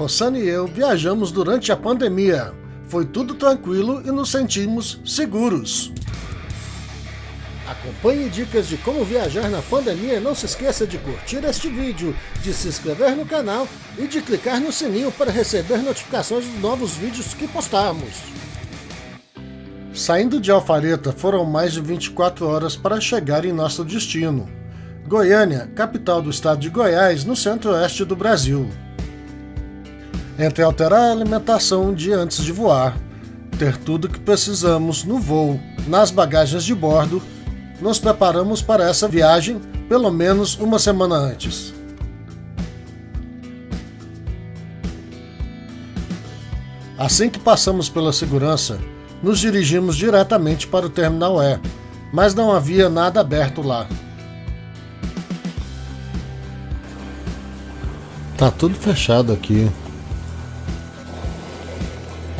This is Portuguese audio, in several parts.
Rossana e eu viajamos durante a pandemia. Foi tudo tranquilo e nos sentimos seguros. Acompanhe dicas de como viajar na pandemia e não se esqueça de curtir este vídeo, de se inscrever no canal e de clicar no sininho para receber notificações dos novos vídeos que postarmos. Saindo de Alfareta foram mais de 24 horas para chegar em nosso destino. Goiânia, capital do estado de Goiás, no centro-oeste do Brasil. Entre alterar a alimentação dia antes de voar, ter tudo que precisamos no voo, nas bagagens de bordo, nos preparamos para essa viagem pelo menos uma semana antes. Assim que passamos pela segurança, nos dirigimos diretamente para o Terminal E, mas não havia nada aberto lá. Tá tudo fechado aqui.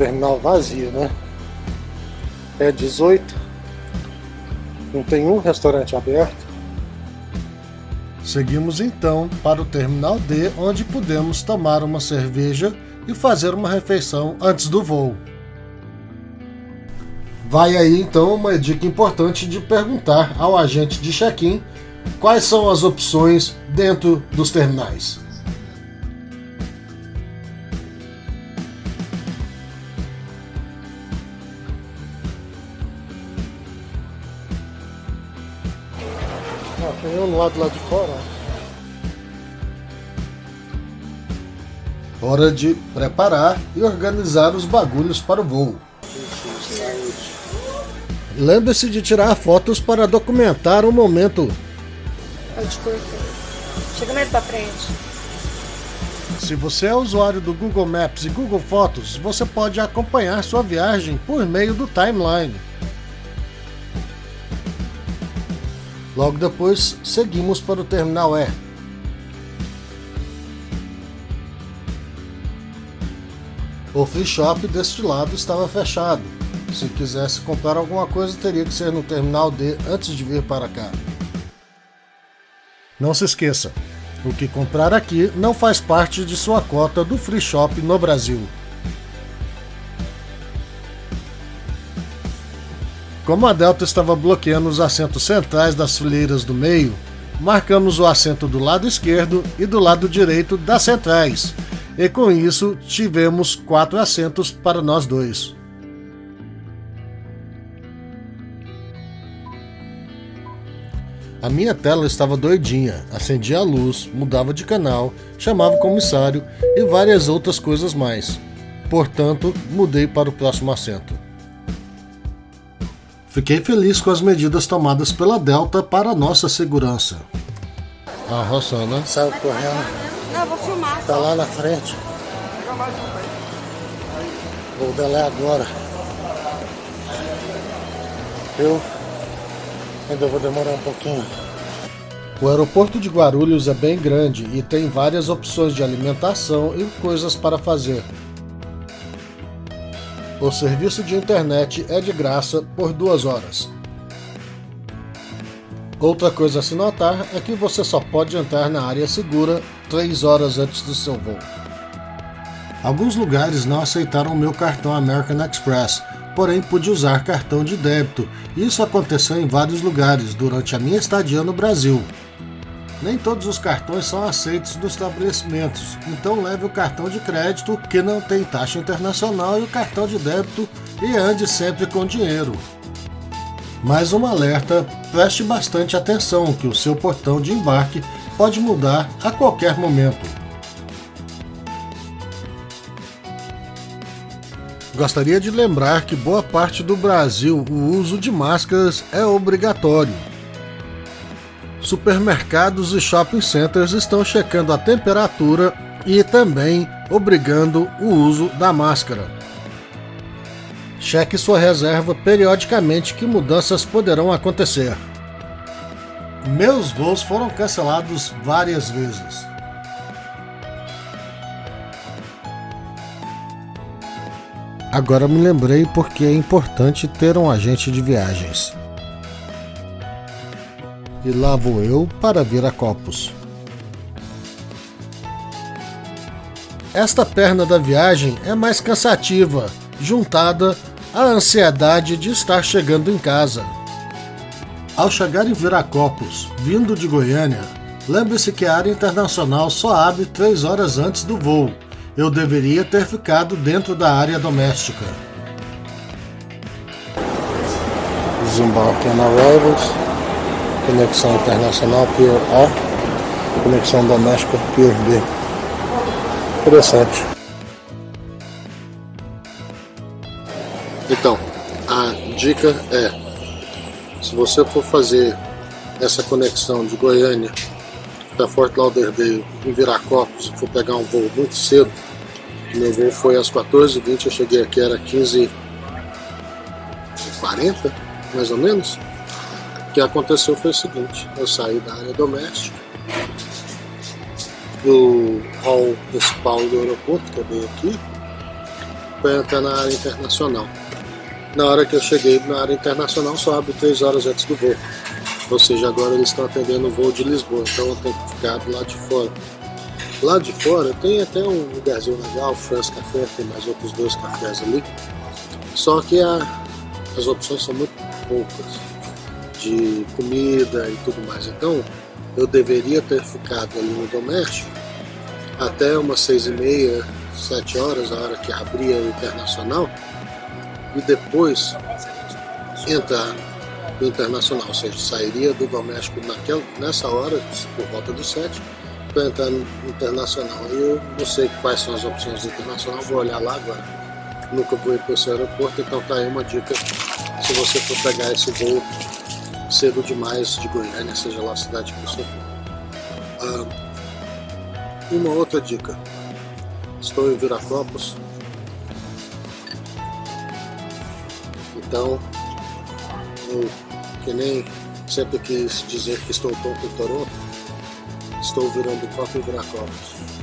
Terminal vazio, né? É 18. Não tem um restaurante aberto. Seguimos então para o Terminal D, onde pudemos tomar uma cerveja e fazer uma refeição antes do voo. Vai aí então uma dica importante de perguntar ao agente de check-in quais são as opções dentro dos terminais. Um lado lá de fora. Hora de preparar e organizar os bagulhos para o voo. Lembre-se de tirar fotos para documentar o momento. Pode cortar. Chega mais pra frente. Se você é usuário do Google Maps e Google Fotos, você pode acompanhar sua viagem por meio do timeline. Logo depois, seguimos para o Terminal E. O free shop deste lado estava fechado. Se quisesse comprar alguma coisa, teria que ser no Terminal D antes de vir para cá. Não se esqueça, o que comprar aqui não faz parte de sua cota do free shop no Brasil. Como a Delta estava bloqueando os assentos centrais das fileiras do meio, marcamos o assento do lado esquerdo e do lado direito das centrais, e com isso tivemos quatro assentos para nós dois. A minha tela estava doidinha, acendia a luz, mudava de canal, chamava o comissário e várias outras coisas mais. Portanto, mudei para o próximo assento. Fiquei feliz com as medidas tomadas pela Delta para nossa segurança. A Rossana saiu correndo. Não, vou filmar. Tá lá na frente. Vou dela é agora. Eu ainda vou demorar um pouquinho. O aeroporto de Guarulhos é bem grande e tem várias opções de alimentação e coisas para fazer. O serviço de internet é de graça por duas horas. Outra coisa a se notar é que você só pode entrar na área segura três horas antes do seu voo. Alguns lugares não aceitaram meu cartão American Express, porém pude usar cartão de débito. Isso aconteceu em vários lugares durante a minha estadia no Brasil. Nem todos os cartões são aceitos nos estabelecimentos, então leve o cartão de crédito que não tem taxa internacional e o cartão de débito e ande sempre com dinheiro. Mais um alerta, preste bastante atenção que o seu portão de embarque pode mudar a qualquer momento. Gostaria de lembrar que boa parte do Brasil o uso de máscaras é obrigatório. Supermercados e shopping centers estão checando a temperatura e também obrigando o uso da máscara. Cheque sua reserva periodicamente que mudanças poderão acontecer. Meus voos foram cancelados várias vezes. Agora me lembrei porque é importante ter um agente de viagens. E lá vou eu para vir a Copos. esta perna da viagem é mais cansativa, juntada à ansiedade de estar chegando em casa. Ao chegar em Viracopos, vindo de Goiânia, lembre-se que a área internacional só abre 3 horas antes do voo. Eu deveria ter ficado dentro da área doméstica. Desembarque on arrivals, conexão internacional Pier A, conexão doméstica Pier B. Interessante. Então, a dica é, se você for fazer essa conexão de Goiânia para Fort Lauderdale em Viracopos, for pegar um voo muito cedo, meu voo foi às 14h20, eu cheguei aqui, era 15h40, mais ou menos. O que aconteceu foi o seguinte, eu saí da área doméstica, do hall principal do aeroporto, que é bem aqui, para entrar na área internacional. Na hora que eu cheguei na área internacional, só abre 3 horas antes do voo. Ou seja, agora eles estão atendendo o voo de Lisboa, então eu tenho que ficar do lado de fora. Lá de fora tem até um lugarzinho legal, France Café, tem mais outros dois cafés ali. Só que a, as opções são muito poucas de comida e tudo mais. Então eu deveria ter ficado ali no doméstico até umas seis e meia, sete horas, a hora que abria o internacional, e depois entrar no internacional, ou seja, sairia do doméstico naquela, nessa hora, por volta dos sete, para entrar no internacional. Eu não sei quais são as opções do internacional, vou olhar lá agora. Nunca vou ir para esse aeroporto, então tá aí uma dica se você for pegar esse voo cedo demais de Goiânia, seja lá a cidade que você for. Ah, uma outra dica. Estou em Viracopos. Então, eu que nem sempre quis dizer que estou tonto em Toronto, estou virando copo em Viracopos.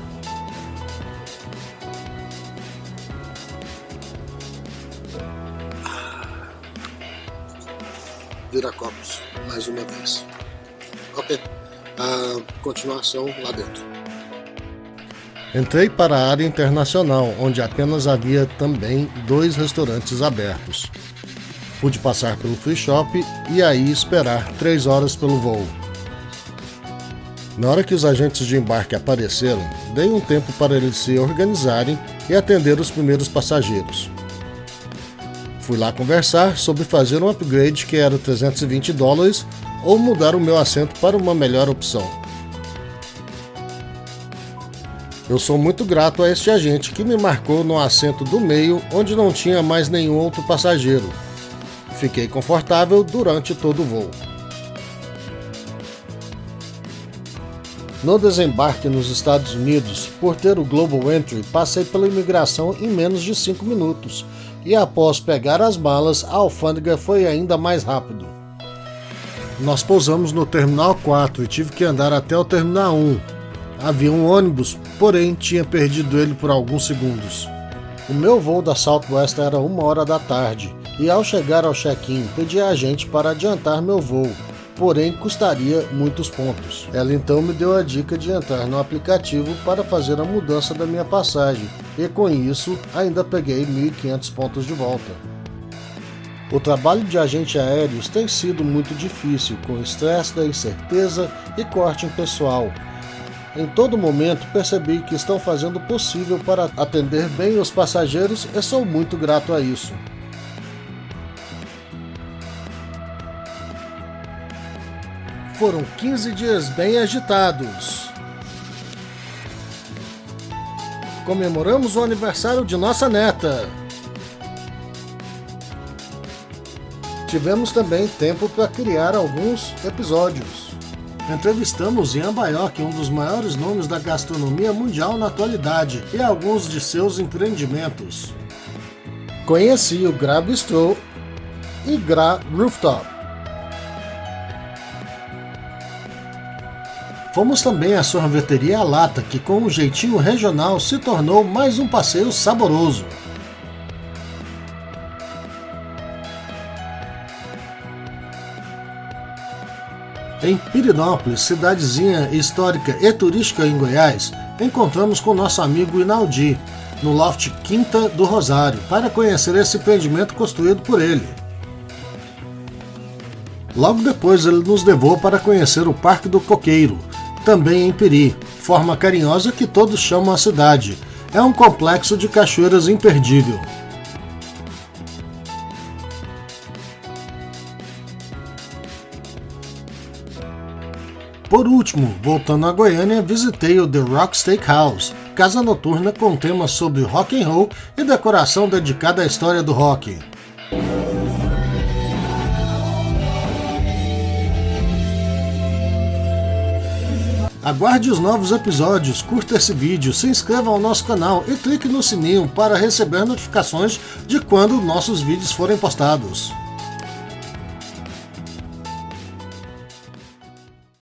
Viracopos, mais uma vez. Ok, a continuação lá dentro. Entrei para a área internacional, onde apenas havia também dois restaurantes abertos. Pude passar pelo free shop e aí esperar três horas pelo voo. Na hora que os agentes de embarque apareceram, dei um tempo para eles se organizarem e atender os primeiros passageiros. Fui lá conversar sobre fazer um upgrade que era 320 dólares ou mudar o meu assento para uma melhor opção. Eu sou muito grato a este agente que me marcou no assento do meio onde não tinha mais nenhum outro passageiro. Fiquei confortável durante todo o voo. No desembarque nos Estados Unidos, por ter o Global Entry, passei pela imigração em menos de 5 minutos e após pegar as malas, a alfândega foi ainda mais rápido. Nós pousamos no Terminal 4 e tive que andar até o Terminal 1. Havia um ônibus, porém tinha perdido ele por alguns segundos. O meu voo da Southwest era uma hora da tarde e ao chegar ao check-in pedi a agente para adiantar meu voo, porém custaria muitos pontos. Ela então me deu a dica de entrar no aplicativo para fazer a mudança da minha passagem e com isso ainda peguei 1.500 pontos de volta. O trabalho de agente aéreos tem sido muito difícil, com estresse da incerteza e corte em pessoal, em todo momento percebi que estão fazendo o possível para atender bem os passageiros e sou muito grato a isso. Foram 15 dias bem agitados. Comemoramos o aniversário de nossa neta. Tivemos também tempo para criar alguns episódios. Entrevistamos Ian Baioc, um dos maiores nomes da gastronomia mundial na atualidade, e alguns de seus empreendimentos. Conheci o Gra Bistro e Gra Rooftop. Fomos também à sorveteria Lata, que com um jeitinho regional se tornou mais um passeio saboroso. Em Pirinópolis, cidadezinha histórica e turística em Goiás, encontramos com nosso amigo Inaldi, no loft Quinta do Rosário, para conhecer esse empreendimento construído por ele. Logo depois ele nos levou para conhecer o Parque do Coqueiro, também em Peri, forma carinhosa que todos chamam a cidade. É um complexo de cachoeiras imperdível. Por último, voltando a Goiânia, visitei o The Rock Steakhouse, casa noturna com temas sobre rock and roll e decoração dedicada à história do rock. Aguarde os novos episódios, curta esse vídeo, se inscreva ao nosso canal e clique no sininho para receber notificações de quando nossos vídeos forem postados.